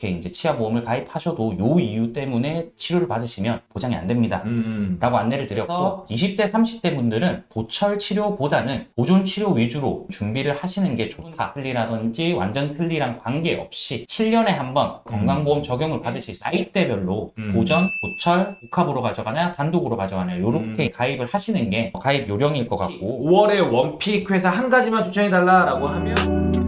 이렇게 이제 치아보험을 가입하셔도 요 이유 때문에 치료를 받으시면 보장이 안 됩니다. 음. 라고 안내를 드렸고 20대 30대 분들은 보철 치료보다는 보존 치료 위주로 준비를 하시는 게 좋다 틀리라든지 완전 틀리랑 관계없이 7년에 한 번 건강보험 적용을 받으실 수 나이대별로 음. 보전, 보철, 복합으로 가져가냐 단독으로 가져가냐 이렇게 음. 가입을 하시는 게 가입 요령일 것 같고 5월에 원픽 회사 한 가지만 추천해달라라고 하면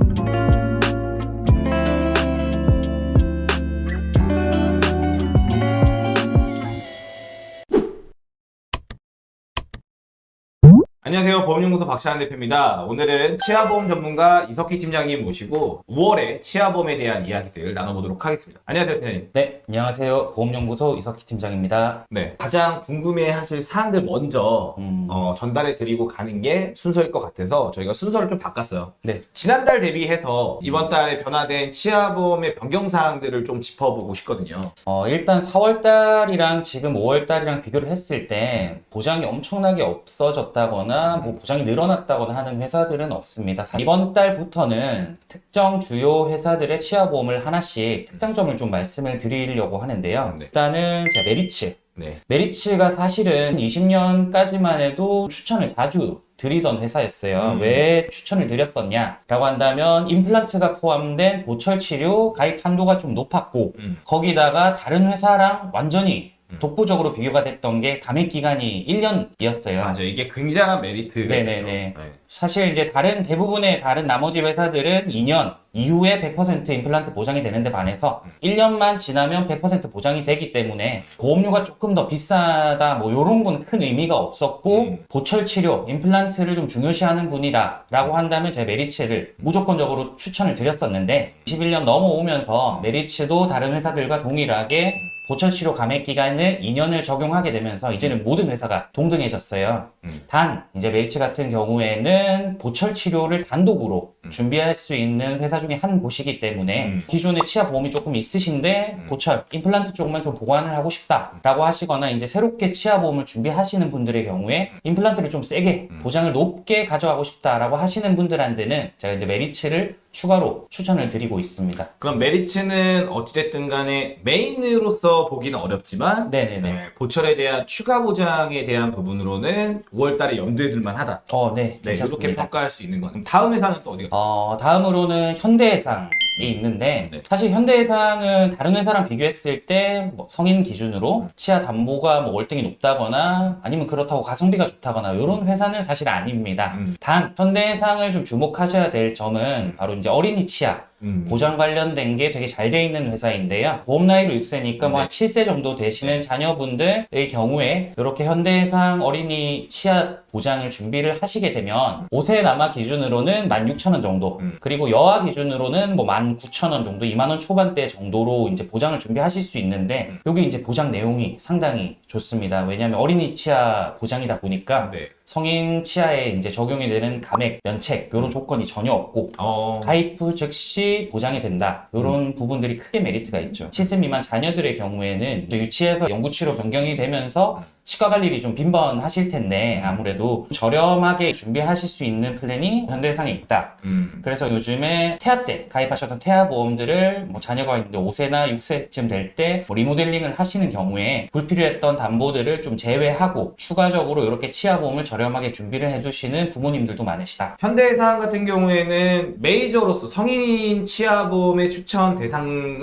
안녕하세요. 보험연구소 박찬환 대표입니다. 오늘은 치아보험 전문가 이석희 팀장님 모시고 5월에 치아보험에 대한 이야기들 나눠보도록 하겠습니다. 안녕하세요, 팀장님. 네 안녕하세요 보험연구소 이석희 팀장입니다 네. 가장 궁금해하실 사항들 먼저 음, 어, 전달해 드리고 가는 게 순서일 것 같아서 저희가 순서를 좀 바꿨어요. 네. 지난달 대비해서 이번 달에 변화된 치아보험의 변경 사항들을 좀 짚어보고 싶거든요. 어, 일단 4월달이랑 지금 5월달이랑 비교를 했을 때 보장이 엄청나게 없어졌다거나 뭐 보장이 늘어났다거나 하는 회사들은 없습니다. 이번 달부터는 특정 주요 회사들의 치아보험을 하나씩 특장점을 좀 말씀을 드리려고 하는데요. 네. 일단은 자 메리츠. 네. 메리츠가 사실은 20년까지만 해도 추천을 자주 드리던 회사였어요. 음. 왜 추천을 드렸었냐 라고 한다면 임플란트가 포함된 보철 치료 가입 한도가 좀 높았고 음. 거기다가 다른 회사랑 완전히 음. 독보적으로 비교가 됐던 게 감액 기간이 1년이었어요. 맞아요. 이게 굉장한 메리트가 네네네. 있죠. 네. 사실 이제 다른 대부분의 다른 나머지 회사들은 2년 이후에 100% 임플란트 보장이 되는데 반해서 1년만 지나면 100% 보장이 되기 때문에 보험료가 조금 더 비싸다 뭐 요런 건 큰 의미가 없었고 음. 보철 치료 임플란트를 좀 중요시하는 분이다 라고 한다면 제 메리츠를 무조건적으로 추천을 드렸었는데 21년 넘어오면서 메리츠도 다른 회사들과 동일하게 보철 치료 감액 기간을 2년을 적용하게 되면서 이제는 모든 회사가 동등해졌어요. 음. 단 이제 메리츠 같은 경우에는 보철 치료를 단독으로 음. 준비할 수 있는 회사 중에 한 곳이기 때문에 음. 기존에 치아 보험이 조금 있으신데 음. 보철 임플란트 쪽만 좀 보완을 하고 싶다라고 하시거나 이제 새롭게 치아 보험을 준비하시는 분들의 경우에 임플란트를 좀 세게 음. 보장을 높게 가져가고 싶다라고 하시는 분들한테는 제가 이제 메리츠를 추가로 추천을 드리고 있습니다. 그럼 메리츠는 어찌됐든 간에 메인으로서 보기는 어렵지만 네네네. 네, 보철에 대한 추가 보장에 대한 부분으로는 5월달에 염두에 둘만 하다. 어, 네, 네, 이렇게 괜찮습니다. 평가할 수 있는 거. 다음 회사는 또 어디가? 어, 다음으로는 현대해상이 있는데 네. 사실 현대해상은 다른 회사랑 비교했을 때 뭐 성인 기준으로 치아 담보가 뭐 월등히 높다거나 아니면 그렇다고 가성비가 좋다거나 이런 회사는 사실 아닙니다. 음. 단 현대해상을 좀 주목하셔야 될 점은 바로 이제 어린이 치아 음. 보장 관련된 게 되게 잘 돼 있는 회사인데요. 보험 나이로 6세니까 뭐 네. 한 7세 정도 되시는 자녀분들의 경우에 이렇게 현대해상 어린이 치아 보장을 준비를 하시게 되면 5세 남아 기준으로는 16,000원 정도 음. 그리고 여아 기준으로는 뭐 19,000원 정도 2만원 초반대 정도로 이제 보장을 준비하실 수 있는데 음. 여기 이제 보장 내용이 상당히 좋습니다. 왜냐하면 어린이 치아 보장이다 보니까 네. 성인 치아에 이제 적용이 되는 감액, 면책 이런 조건이 전혀 없고 어. 가입 후 즉시 보장이 된다. 이런 부분들이 크게 메리트가 있죠. 7세 미만 자녀들의 경우에는 유치해서 연구치료 변경이 되면서 치과 갈 일이 좀 빈번하실 텐데 아무래도 저렴하게 준비하실 수 있는 플랜이 현대해상에 있다. 음. 그래서 요즘에 태아 때 가입하셨던 태아 보험들을 뭐 자녀가 있는데 5세나 6세쯤 될때 리모델링을 하시는 경우에 불필요했던 담보들을 좀 제외하고 추가적으로 이렇게 치아 보험을 저렴하게 준비를 해두시는 부모님들도 많으시다. 현대해상 같은 경우에는 메이저로서 성인 치아 보험의 추천 대상의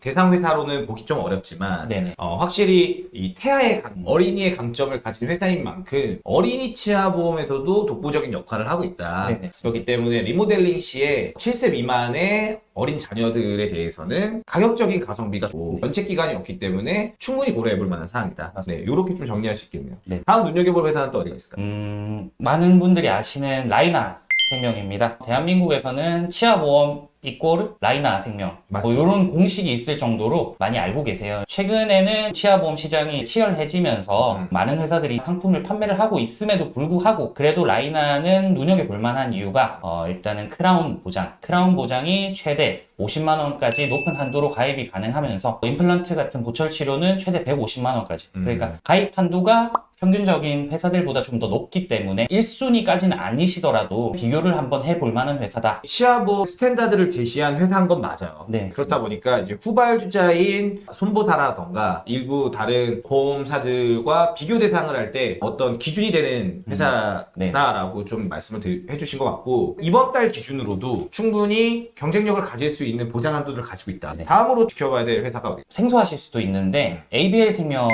대상 회사로는 보기 좀 어렵지만. 어, 확실히 이 태아의 강- 음. 어린이의 강점을 가진 회사인 만큼 어린이 치아 보험에서도 독보적인 역할을 하고 있다. 네네. 그렇기 때문에 리모델링 시에 7세 미만의 어린 자녀들에 대해서는 가격적인 가성비가 좋고 연책 기간이 없기 때문에 충분히 고려해 볼 만한 사항이다. 네, 이렇게 좀 정리할 수 있겠네요. 네. 다음 눈여겨볼 회사는 또 어디가 있을까요? 음, 많은 분들이 아시는 라이나 생명입니다. 대한민국에서는 치아보험 이꼬르 라이나 생명 맞죠. 뭐 이런 공식이 있을 정도로 많이 알고 계세요. 최근에는 치아보험 시장이 치열해지면서 음. 많은 회사들이 상품을 판매를 하고 있음에도 불구하고 그래도 라이나는 눈여겨볼 만한 이유가 어, 일단은 크라운 보장 크라운 보장이 최대 50만 원까지 높은 한도로 가입이 가능하면서 임플란트 같은 보철 치료는 최대 150만 원까지 음. 그러니까 가입 한도가 평균적인 회사들보다 좀 더 높기 때문에 1순위까지는 아니시더라도 비교를 한번 해볼 만한 회사다. 치아보험 스탠다드를 제시한 회사인 건 맞아요. 네. 그렇다 보니까 이제 후발주자인 손보사라던가 일부 다른 보험사들과 비교 대상을 할 때 어떤 기준이 되는 네. 회사다라고 좀 말씀을 드- 해주신 것 같고 이번 달 기준으로도 충분히 경쟁력을 가질 수 있는 보장 한도를 가지고 있다. 네. 다음으로 지켜봐야 될 회사가 어디? 생소하실 수도 있는데 ABL 생명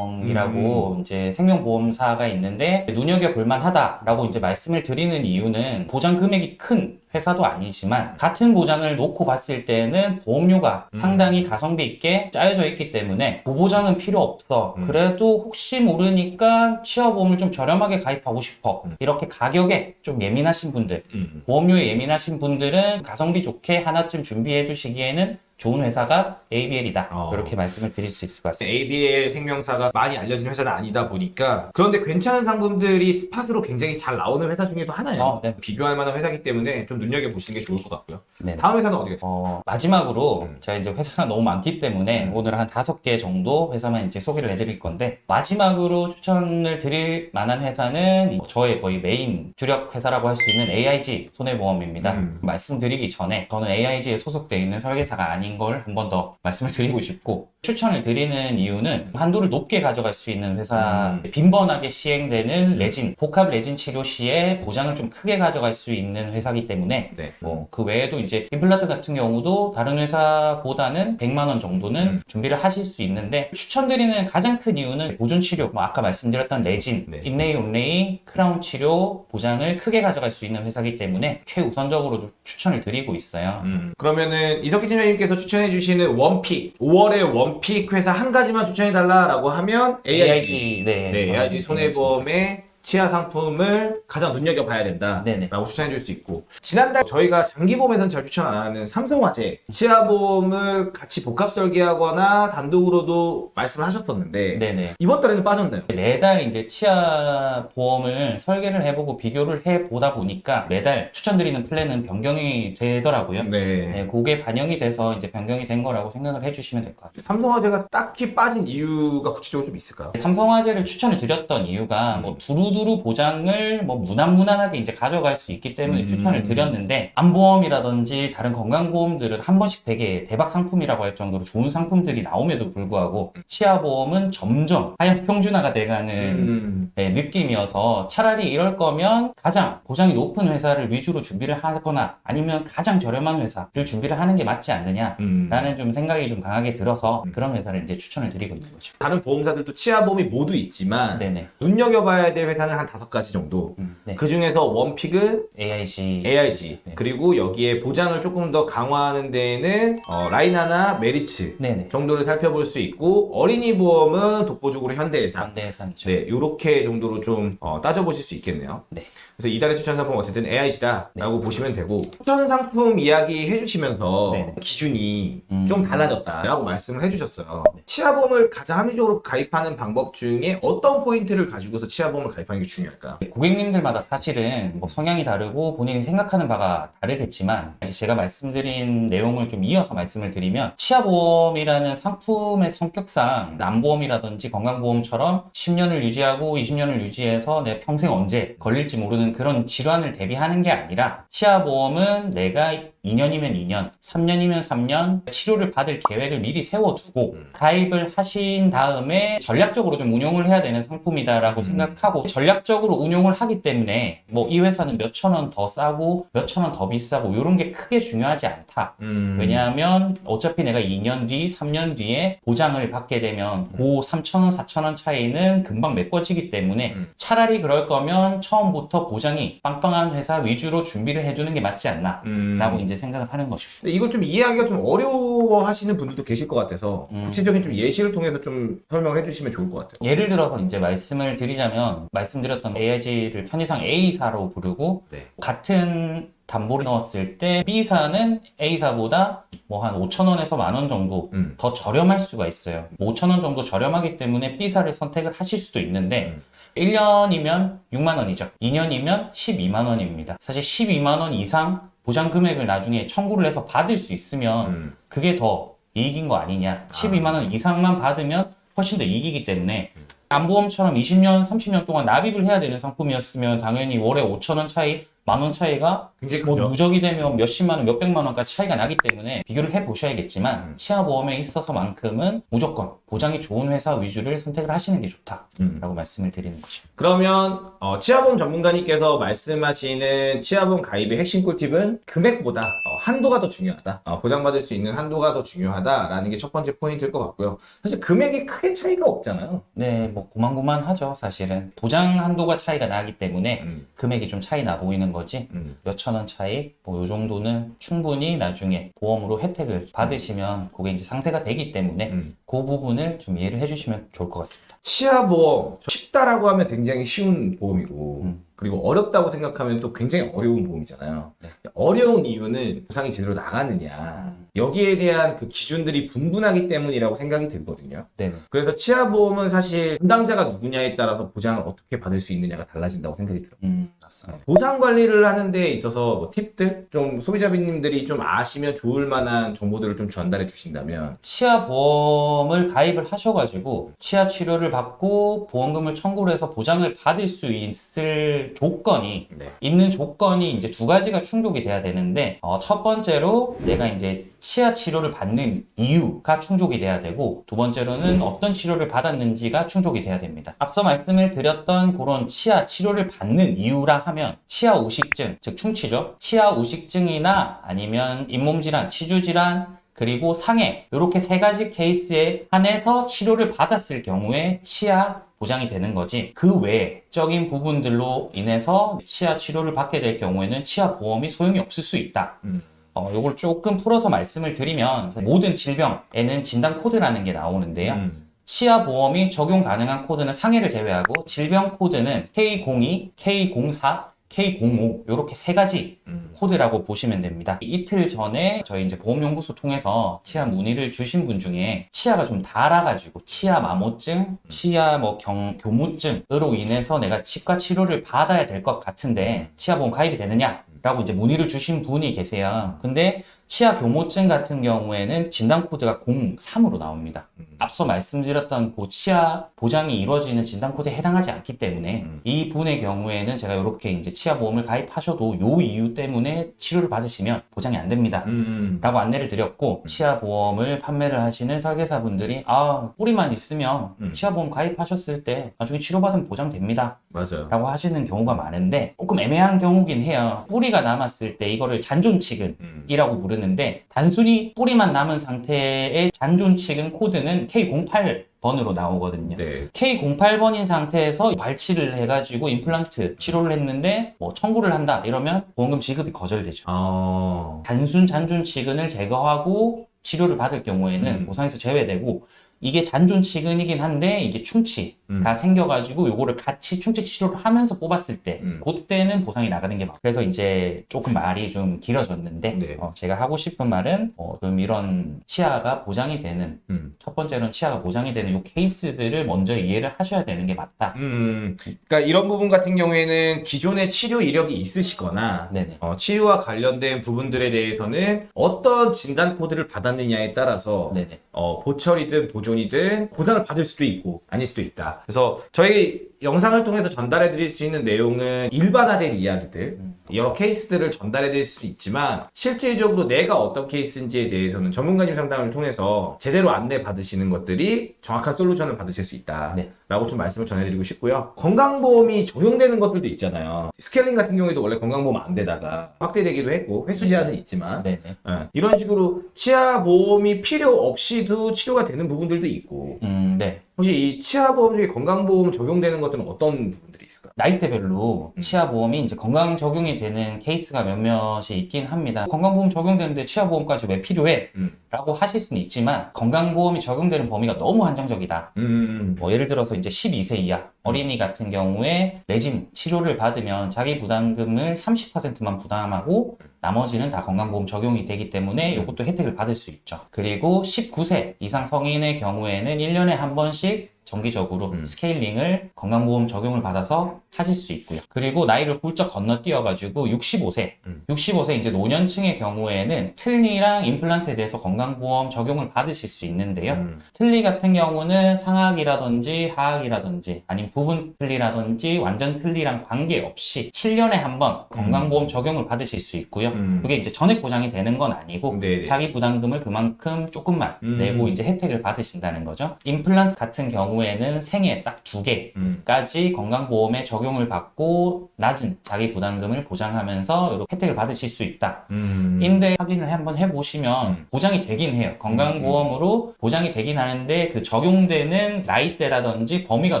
이라고 이제 생명보험사가 있는데 눈여겨 볼 만하다라고 이제 말씀을 드리는 이유는 보장 금액이 큰 회사도 아니지만 같은 보장을 놓고 봤을 때는 보험료가 음. 상당히 가성비 있게 짜여져 있기 때문에 보보장은 필요 없어. 음. 그래도 혹시 모르니까 취업보험을 좀 저렴하게 가입하고 싶어. 음. 이렇게 가격에 좀 예민하신 분들 음. 보험료에 예민하신 분들은 가성비 좋게 하나쯤 준비해 두시기에는 좋은 회사가 ABL이다. 어. 이렇게 말씀을 드릴 수 있을 것 같습니다. ABL 생명사가 많이 알려진 회사는 아니다 보니까 그런데 괜찮은 상품들이 스팟으로 굉장히 잘 나오는 회사 중에도 하나예요. 어, 네. 비교할 만한 회사이기 때문에 좀 눈여겨 보시는 게 좋을 것 같고요. 네. 다음 회사는 어디겠어요? 어, 마지막으로 음. 제가 이제 회사가 너무 많기 때문에 오늘 한 다섯 개 정도 회사만 이제 소개를 해드릴 건데 마지막으로 추천을 드릴 만한 회사는 저의 거의 메인 주력 회사라고 할 수 있는 AIG 손해보험입니다. 음. 말씀드리기 전에 저는 AIG에 소속되어 있는 설계사가 아닌 걸 한 번 더 말씀을 드리고 싶고 추천을 드리는 이유는 한도를 높게 가져갈 수 있는 회사 음. 빈번하게 시행되는 레진 복합 레진 치료 시에 보장을 좀 크게 가져갈 수 있는 회사이기 때문에 네. 뭐 그 외에도 이제 임플란트 같은 경우도 다른 회사보다는 100만 원 정도는 음. 준비를 하실 수 있는데 추천드리는 가장 큰 이유는 보존 치료, 뭐 아까 말씀드렸던 레진, 네. 인레이 온레이, 크라운 치료 보장을 크게 가져갈 수 있는 회사이기 때문에 최우선적으로 좀 추천을 드리고 있어요. 음. 그러면은 이석기 팀장님께서 추천해 주시는 one pick 5월의 one pick 회사 한 가지만 추천해 달라라고 하면 AIG. 네, 네, 저는 AIG 손해보험의 치아 상품을 가장 눈여겨봐야 된다. 네네. 라고 추천해 줄 수 있고 지난달 저희가 장기보험에서는 잘 추천 안 하는 삼성화재 치아보험을 같이 복합 설계하거나 단독으로도 말씀을 하셨었는데 네네. 이번 달에는 빠졌나요? 매달 이제 치아 보험을 설계를 해보고 비교를 해보다 보니까 매달 추천드리는 플랜은 변경이 되더라고요. 네. 네, 그게 반영이 돼서 이제 변경이 된 거라고 생각을 해주시면 될 것 같아요. 삼성화재가 딱히 빠진 이유가 구체적으로 좀 있을까요? 삼성화재를 추천을 드렸던 이유가 뭐 두루 두루 보장을 뭐 무난무난하게 이제 가져갈 수 있기 때문에 음. 추천을 드렸는데 암보험이라든지 다른 건강보험들은 한 번씩 되게 대박 상품이라고 할 정도로 좋은 상품들이 나옴에도 불구하고 치아보험은 점점 하향 평준화가 돼가는 음. 네, 느낌이어서 차라리 이럴 거면 가장 보장이 높은 회사를 위주로 준비를 하거나 아니면 가장 저렴한 회사를 준비를 하는 게 맞지 않느냐 음. 라는 좀 생각이 좀 강하게 들어서 음. 그런 회사를 이제 추천을 드리고 있는 거죠. 다른 보험사들도 치아보험이 모두 있지만 네네. 눈여겨봐야 될 회사 는 한 다섯 가지 정도. 음, 네. 그 중에서 one pick은 AIG. AIG 네. 그리고 여기에 보장을 조금 더 강화하는 데에는 어, 라이나나 메리츠 네네. 정도를 살펴볼 수 있고 어린이 보험은 독보적으로 현대해상 현대해상이죠. 네, 요렇게 정도로 좀 어, 따져보실 수 있겠네요. 네. 그래서 이달의 추천 상품 어쨌든 AIG다 라고 보시면 되고 추천 상품 이야기 해주시면서 네. 기준이 음. 좀 달라졌다 라고 말씀을 해주셨어요. 네. 치아보험을 가장 합리적으로 가입하는 방법 중에 어떤 포인트를 가지고서 치아보험을 가입하는 게 중요할까요? 고객님들마다 사실은 뭐 성향이 다르고 본인이 생각하는 바가 다르겠지만 이제 제가 말씀드린 내용을 좀 이어서 말씀을 드리면 치아보험이라는 상품의 성격상 남보험이라든지 건강보험처럼 10년을 유지하고 20년을 유지해서 내 평생 언제 걸릴지 모르는 그런 질환을 대비하는 게 아니라 치아보험은 내가 2년이면 2년, 3년이면 3년 치료를 받을 계획을 미리 세워두고 음. 가입을 하신 다음에 전략적으로 좀 운용을 해야 되는 상품이다라고 음. 생각하고 전략적으로 운용을 하기 때문에 뭐 이 회사는 몇천 원 더 싸고 몇천 원 더 비싸고 이런 게 크게 중요하지 않다. 음. 왜냐하면 어차피 내가 2년 뒤, 3년 뒤에 보장을 받게 되면 그 3,000원, 4,000원 차이는 금방 메꿔지기 때문에 음. 차라리 그럴 거면 처음부터 보장이 빵빵한 회사 위주로 준비를 해두는 게 맞지 않나 음. 라고 이제 생각을 하는 거죠. 근데 이걸 좀 이해하기가 좀 어려워 하시는 분들도 계실 것 같아서 음. 구체적인 좀 예시를 통해서 좀 설명을 해주시면 좋을 것 같아요. 예를 들어서 이제 말씀을 드리자면 말씀드렸던 AIG를 편의상 A사로 부르고 네. 같은 담보를 넣었을 때 B사는 A사보다 뭐 한 5천 원에서 만 원 정도 음. 더 저렴할 수가 있어요. 5천 원 정도 저렴하기 때문에 B사를 선택을 하실 수도 있는데 음. 1년이면 6만 원이죠. 2년이면 12만 원입니다. 사실 12만 원 이상 보장 금액을 나중에 청구를 해서 받을 수 있으면 음. 그게 더 이익인 거 아니냐. 12만 원 이상만 받으면 훨씬 더 이익이기 때문에 암보험처럼 20년, 30년 동안 납입을 해야 되는 상품이었으면 당연히 월에 5천 원 차이, 만 원 차이가 굉장히 뭐 크죠. 누적이 되면 몇십만 원, 몇백만 원까지 차이가 나기 때문에 비교를 해 보셔야겠지만 음. 치아보험에 있어서만큼은 무조건 보장이 좋은 회사 위주를 선택을 하시는 게 좋다라고 음. 말씀을 드리는 거죠. 그러면 어, 치아보험 전문가님께서 말씀하시는 치아보험 가입의 핵심 꿀팁은 금액보다 어, 한도가 더 중요하다. 어, 보장받을 수 있는 한도가 더 중요하다라는 게 첫 번째 포인트일 것 같고요. 사실 금액이 크게 차이가 없잖아요. 네, 뭐 고만고만하죠, 사실은. 보장 한도가 차이가 나기 때문에 음, 금액이 좀 차이 나 보이는 거지. 음. 몇천 원 차이, 뭐 요 정도는 충분히 나중에 보험으로 혜택을 받으시면 그게 이제 상세가 되기 때문에 음. 그 부분을 좀 이해를 해주시면 좋을 것 같습니다. 치아보험 쉽다라고 하면 굉장히 쉬운 보험이고 음. 그리고 어렵다고 생각하면 또 굉장히 어려운 보험이잖아요. 네. 어려운 이유는 보상이 제대로 나가느냐 여기에 대한 그 기준들이 분분하기 때문이라고 생각이 들거든요. 네네. 그래서 치아보험은 사실 담당자가 누구냐에 따라서 보장을 어떻게 받을 수 있느냐가 달라진다고 생각이 들어요. 음, 맞습니다. 보상 관리를 하는 데 있어서 뭐 팁들 좀 소비자님들이 좀 아시면 좋을 만한 정보들을 좀 전달해 주신다면 치아 보험을 가입을 하셔가지고 치아 치료를 받고 보험금을 청구를 해서 보장을 받을 수 있을 조건이 네. 있는 조건이 이제 두 가지가 충족이 돼야 되는데 어, 첫 번째로 내가 이제 치아 치료를 받는 이유가 충족이 돼야 되고 두 번째로는 어떤 치료를 받았는지가 충족이 돼야 됩니다. 앞서 말씀을 드렸던 그런 치아 치료를 받는 이유라 하면 치아 우식증 즉 충치죠. 치아 우식증이나 아니면 잇몸 질환, 치주 질환 그리고 상해 이렇게 세 가지 케이스에 한해서 치료를 받았을 경우에 치아 보장이 되는 거지 그 외적인 부분들로 인해서 치아 치료를 받게 될 경우에는 치아 보험이 소용이 없을 수 있다. 음. 어, 요걸 조금 풀어서 말씀을 드리면 모든 질병에는 진단 코드라는 게 나오는데요. 음. 치아 보험이 적용 가능한 코드는 상해를 제외하고 질병 코드는 K02, K04, K05 이렇게 세 가지 음. 코드라고 보시면 됩니다. 이틀 전에 저희 이제 보험연구소 통해서 치아 문의를 주신 분 중에 치아가 좀 닳아가지고 치아 마모증, 치아 뭐 경, 교모증으로 인해서 내가 치과 치료를 받아야 될 것 같은데 치아보험 가입이 되느냐? 라고 이제 문의를 주신 분이 계세요. 근데 치아 교모증 같은 경우에는 진단 코드가 03으로 나옵니다. 음. 앞서 말씀드렸던 그 치아 보장이 이루어지는 진단 코드에 해당하지 않기 때문에 음. 이 분의 경우에는 제가 이렇게 이제 치아 보험을 가입하셔도 요 이유 때문에 치료를 받으시면 보장이 안 됩니다. 음. 라고 안내를 드렸고 치아 보험을 판매를 하시는 설계사분들이 아 뿌리만 있으면 음. 치아 보험 가입하셨을 때 나중에 치료받으면 보장됩니다 맞아요. 라고 하시는 경우가 많은데 조금 애매한 경우긴 해요 뿌리가 남았을 때 이거를 잔존 치근 음. 이라고 부르 는데 단순히 뿌리만 남은 상태의 잔존치근 코드는 K08 번으로 나오거든요 네. K08번인 상태에서 발치를 해가지고 임플란트 치료를 했는데 뭐 청구를 한다 이러면 보험금 지급이 거절되죠 어. 단순 잔존 치근을 제거하고 치료를 받을 경우에는 음. 보상에서 제외되고 이게 잔존치근이긴 한데 이게 충치가 음. 생겨가지고 요거를 같이 충치 치료를 하면서 뽑았을 때 음. 그때는 보상이 나가는 게 맞고 그래서 이제 조금 말이 좀 길어졌는데 네. 어, 제가 하고 싶은 말은 어, 좀 이런 치아가 보장이 되는 음. 첫 번째로는 치아가 보장이 되는 요 케이스들을 먼저 이해를 하셔야 되는 게 맞다 음. 그러니까 이런 부분 같은 경우에는 기존의 치료 이력이 있으시거나 어, 치유와 관련된 부분들에 대해서는 어떤 진단 코드를 받았느냐에 따라서 어, 보철이든 보존이든 보장을 받을 수도 있고 아닐 수도 있다. 그래서 저희 영상을 통해서 전달해 드릴 수 있는 내용은 일반화된 이야기들, 음. 여러 케이스들을 전달해 드릴 수 있지만 실질적으로 내가 어떤 케이스인지에 대해서는 전문가님 상담을 통해서 제대로 안내 받으시는 것들이 정확한 솔루션을 받으실 수 있다. 네. 라고 좀 말씀을 전해드리고 싶고요. 건강보험이 적용되는 것들도 있잖아요. 스케일링 같은 경우에도 원래 건강보험 안 되다가 확대되기도 했고 횟수 제한은 있지만 네네 예, 이런 식으로 치아 보험이 필요 없이도 치료가 되는 부분들도 있고 음, 네. 혹시 이 치아 보험 중에 건강보험 적용되는 것들은 어떤 부분들이 있을까요? 나이대별로 음. 치아보험이 이제 건강 적용이 되는 케이스가 몇몇이 있긴 합니다. 건강보험 적용되는데 치아보험까지 왜 필요해? 음. 라고 하실 수는 있지만 건강보험이 적용되는 범위가 너무 한정적이다. 음, 뭐 예를 들어서 이제 12세 이하 어린이 같은 경우에 레진 치료를 받으면 자기 부담금을 30%만 부담하고 나머지는 다 건강보험 적용이 되기 때문에 이것도 혜택을 받을 수 있죠. 그리고 19세 이상 성인의 경우에는 1년에 한 번씩 정기적으로 음. 스케일링을 건강보험 적용을 받아서 하실 수 있고요. 그리고 나이를 훌쩍 건너뛰어가지고 65세, 음. 65세 이제 노년층의 경우에는 틀니랑 임플란트에 대해서 건강보험 적용을 받으실 수 있는데요. 음. 틀니 같은 경우는 상악이라든지 하악이라든지 아니면 부분 틀니라든지 완전 틀니랑 관계없이 7년에 한 번 건강보험 적용을 받으실 수 있고요. 음. 그게 이제 전액 보장이 되는 건 아니고 네네. 자기 부담금을 그만큼 조금만 음. 내고 이제 혜택을 받으신다는 거죠. 임플란트 같은 경우 에는 생애 딱 두 개. 음. 까지 건강보험에 적용을 받고 낮은 자기 부담금을 보장하면서 이렇게 혜택을 받으실 수 있다. 음. 인데 확인을 한번 해보시면 음. 보장이 되긴 해요. 건강보험으로 보장이 되긴 하는데 그 적용되는 나이대라든지 범위가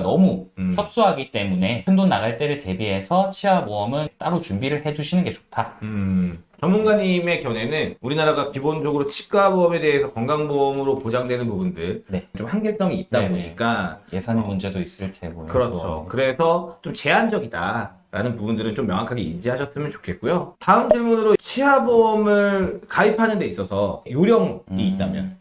너무 음. 협소하기 때문에 큰 돈 나갈 때를 대비해서 치아보험은 따로 준비를 해두시는 게 좋다. 음. 전문가님의 견해는 우리나라가 기본적으로 치과보험에 대해서 건강보험으로 보장되는 부분들 네. 좀 한계성이 있다 네네. 보니까 예산의 문제도 있을 테고요. 그렇죠. 그래서 좀 제한적이다 라는 부분들은 좀 명확하게 인지하셨으면 좋겠고요. 다음 질문으로 치아보험을 가입하는 데 있어서 요령이 음. 있다면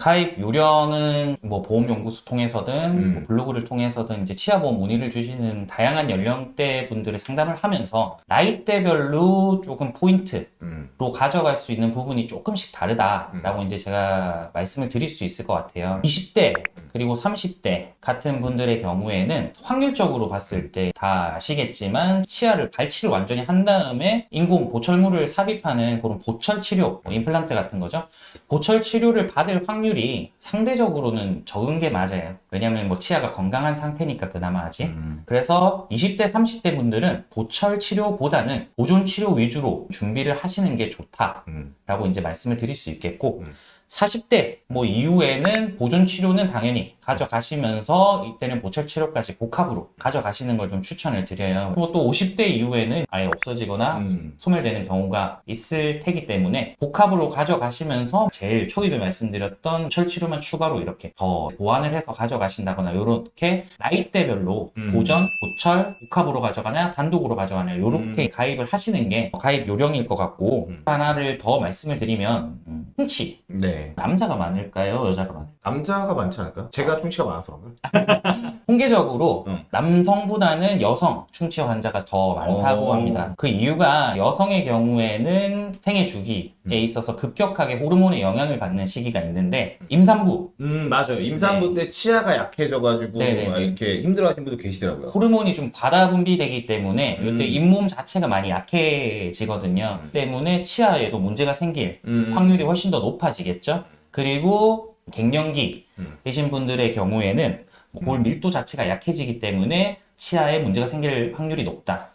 가입 요령은 뭐 보험연구소 통해서든 음. 뭐 블로그를 통해서든 이제 치아보험 문의를 주시는 다양한 연령대 분들의 상담을 하면서 나이대별로 조금 포인트로 음. 가져갈 수 있는 부분이 조금씩 다르다라고 이제 제가 말씀을 드릴 수 있을 것 같아요. 20대 그리고 30대 같은 분들의 경우에는 확률적으로 봤을 때 다 아시겠지만 치아를 발치를 완전히 한 다음에 인공 보철물을 삽입하는 그런 보철 치료, 뭐 임플란트 같은 거죠. 보철 치료를 받을 확률 이 상대적으로는 적은 게 맞아요. 왜냐면 뭐 치아가 건강한 상태니까 그나마 아직. 음. 그래서 20대, 30대 분들은 보철 치료보다는 보존 치료 위주로 준비를 하시는 게 좋다라고 음. 이제 말씀을 드릴 수 있겠고, 음. 40대 뭐 이후에는 보존 치료는 당연히 가져가시면서 이때는 보철 치료까지 복합으로 가져가시는 걸 좀 추천을 드려요. 그리고 또 50대 이후에는 아예 없어지거나 음. 소멸되는 경우가 있을 테기 때문에 복합으로 가져가시면서 제일 초입에 말씀드렸던 철치료만 추가로 이렇게 더 보완을 해서 가져가신다거나 이렇게 나이대별로 음. 보전, 보철, 복합으로 가져가냐 단독으로 가져가냐 이렇게 음. 가입을 하시는 게 가입 요령일 것 같고 음. 하나를 더 말씀을 드리면 음, 흉치 네. 남자가 많을까요 여자가 많을까요? 남자가 많지 않을까? 제가 충치가 많아서 그런가? 통계적으로 음. 남성보다는 여성 충치 환자가 더 많다고 오. 합니다. 그 이유가 여성의 경우에는 생애 주기에 음. 있어서 급격하게 호르몬의 영향을 받는 시기가 있는데 임산부 음 맞아요. 임산부 때 치아가 약해져가지고 네네네. 막 이렇게 힘들어하시는 분도 계시더라고요. 호르몬이 좀 과다 분비되기 때문에 음. 이때 잇몸 자체가 많이 약해지거든요. 음. 때문에 치아에도 문제가 생길 음. 확률이 훨씬 더 높아지겠죠. 그리고 갱년기 음. 계신 분들의 경우에는 뭐골 음. 밀도 자체가 약해지기 때문에 치아에 문제가 생길 확률이 높다.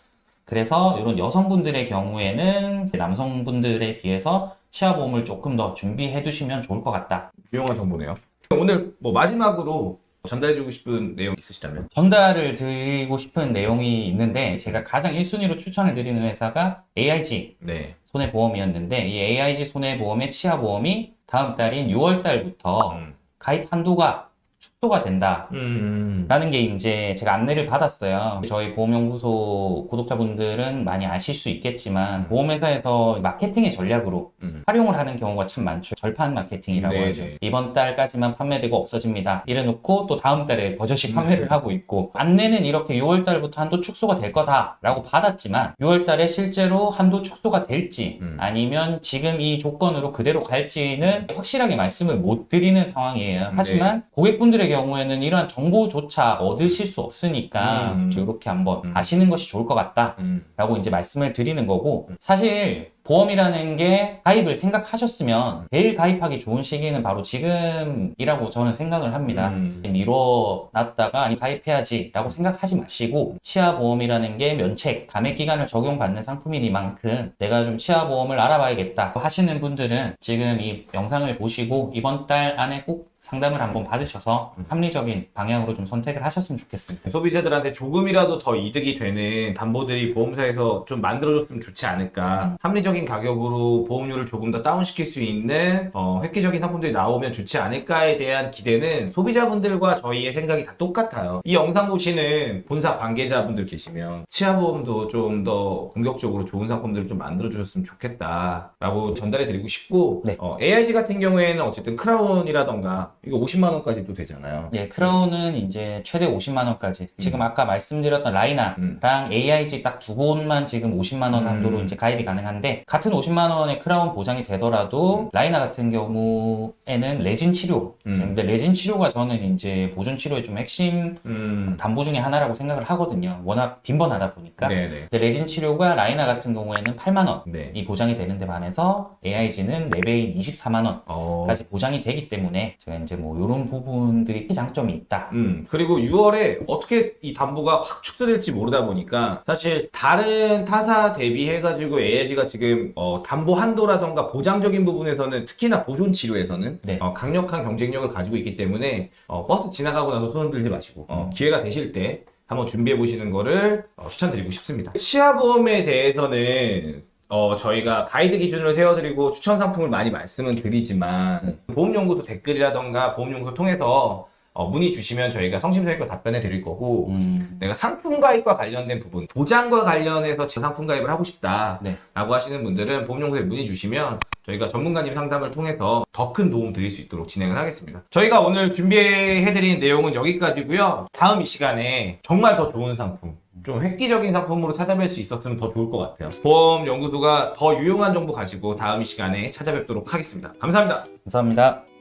그래서 이런 여성분들의 경우에는 남성분들에 비해서 치아보험을 조금 더 준비해 두시면 좋을 것 같다. 유용한 정보네요. 오늘 뭐 마지막으로 전달해주고 싶은 내용 있으시다면? 전달을 드리고 싶은 내용이 있는데 제가 가장 1순위로 추천을 드리는 회사가 AIG 네. 손해보험이었는데 이 AIG 손해보험의 치아보험이 다음 달인 6월 달부터 음. 가입 한도가 축소가 된다. 음. 라는 게 이제 제가 안내를 받았어요. 저희 보험연구소 구독자분들은 많이 아실 수 있겠지만 보험회사에서 마케팅의 전략으로 음. 활용을 하는 경우가 참 많죠. 절판 마케팅이라고 네네. 하죠. 이번 달까지만 판매되고 없어집니다. 이래놓고 또 다음 달에 버젓이 판매를 하고 있고 안내는 이렇게 6월 달부터 한도 축소가 될 거다 라고 받았지만 6월 달에 실제로 한도 축소가 될지 음. 아니면 지금 이 조건으로 그대로 갈지는 확실하게 말씀을 못 드리는 상황이에요. 하지만 고객분 들의 경우에는 이러한 정보조차 얻으실 수 없으니까 음. 이렇게 한번 음. 아시는 것이 좋을 것 같다. 음. 라고 이제 말씀을 드리는 거고 사실 보험이라는 게 가입을 생각하셨으면 제일 가입하기 좋은 시기는 바로 지금이라고 저는 생각을 합니다. 음. 미뤄놨다가 아니 가입해야지 라고 생각하지 마시고 치아보험이라는 게 면책, 감액 기간을 적용받는 상품이니만큼 내가 좀 치아보험을 알아봐야겠다 하시는 분들은 지금 이 영상을 보시고 이번 달 안에 꼭 상담을 한번 받으셔서 합리적인 방향으로 좀 선택을 하셨으면 좋겠습니다. 소비자들한테 조금이라도 더 이득이 되는 담보들이 보험사에서 좀 만들어줬으면 좋지 않을까. 합리적인 가격으로 보험료를 조금 더 다운시킬 수 있는 어, 획기적인 상품들이 나오면 좋지 않을까에 대한 기대는 소비자분들과 저희의 생각이 다 똑같아요. 이 영상 보시는 본사 관계자분들 계시면 치아보험도 좀 더 공격적으로 좋은 상품들을 좀 만들어주셨으면 좋겠다 라고 전달해 드리고 싶고 네. 어, AIG 같은 경우에는 어쨌든 크라운이라던가 이거 50만 원까지도 되잖아요. 예, 크라운은 이제 최대 50만 원까지. 지금 음. 아까 말씀드렸던 라이나랑 음. AIG 딱 두 곳만 지금 50만 원 한도로 음. 이제 가입이 가능한데 같은 50만 원의 크라운 보장이 되더라도 라이나 같은 경우에는 레진 치료. 음. 근데 레진 치료가 저는 이제 보존 치료의 좀 핵심 음. 담보 중에 하나라고 생각을 하거든요. 워낙 빈번하다 보니까. 네네. 근데 레진 치료가 라이나 같은 경우에는 8만 원이 네. 보장이 되는데 반해서 AIG는 4배인 24만 원. 어. 까지 보장이 되기 때문에 제가 이제 뭐 이런 부분들이 장점이 있다. 음, 그리고 6월에 어떻게 이 담보가 확 축소될지 모르다 보니까 사실 다른 타사 대비해가지고 AIG가 지금 어, 담보 한도라던가 보장적인 부분에서는 특히나 보존 치료에서는 네. 어, 강력한 경쟁력을 가지고 있기 때문에 어, 버스 지나가고 나서 손 들지 마시고 어, 기회가 되실 때 한번 준비해 보시는 거를 어, 추천드리고 싶습니다. 치아보험에 대해서는 어, 저희가 가이드 기준으로 세워드리고 추천 상품을 많이 말씀은 드리지만 보험연구소 댓글이라던가 보험연구소 통해서 어, 문의 주시면 저희가 성심성의껏 답변해 드릴 거고 음, 내가 상품 가입과 관련된 부분 보장과 관련해서 제 상품 가입을 하고 싶다 네. 라고 하시는 분들은 보험연구소에 문의 주시면 저희가 전문가님 상담을 통해서 더 큰 도움 드릴 수 있도록 진행을 하겠습니다. 저희가 오늘 준비해 드린 내용은 여기까지고요. 다음 이 시간에 정말 더 좋은 상품 좀 획기적인 상품으로 찾아뵐 수 있었으면 더 좋을 것 같아요. 보험 연구소가 더 유용한 정보 가지고 다음 이 시간에 찾아뵙도록 하겠습니다. 감사합니다. 감사합니다.